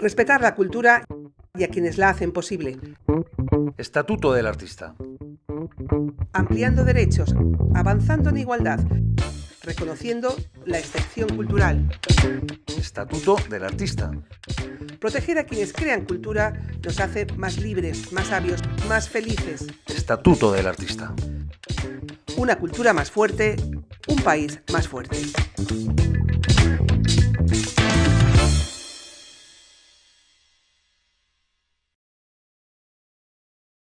Respetar la cultura y a quienes la hacen posible. Estatuto del artista. Ampliando derechos, avanzando en igualdad, reconociendo la excepción cultural. Estatuto del artista. Proteger a quienes crean cultura nos hace más libres, más sabios, más felices. Estatuto del artista. Una cultura más fuerte, un país más fuerte.